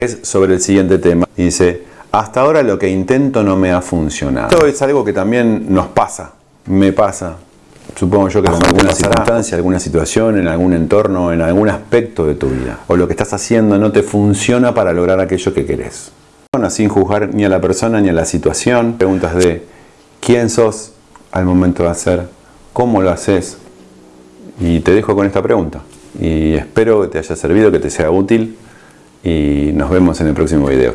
es sobre el siguiente tema. Dice, hasta ahora lo que intento no me ha funcionado. Esto es algo que también nos pasa, me pasa. Supongo yo que en alguna circunstancia, alguna situación, en algún entorno, en algún aspecto de tu vida. O lo que estás haciendo no te funciona para lograr aquello que querés. Bueno, sin juzgar ni a la persona ni a la situación. Preguntas de quién sos al momento de hacer, cómo lo haces. Y te dejo con esta pregunta. Y espero que te haya servido, que te sea útil y nos vemos en el próximo video.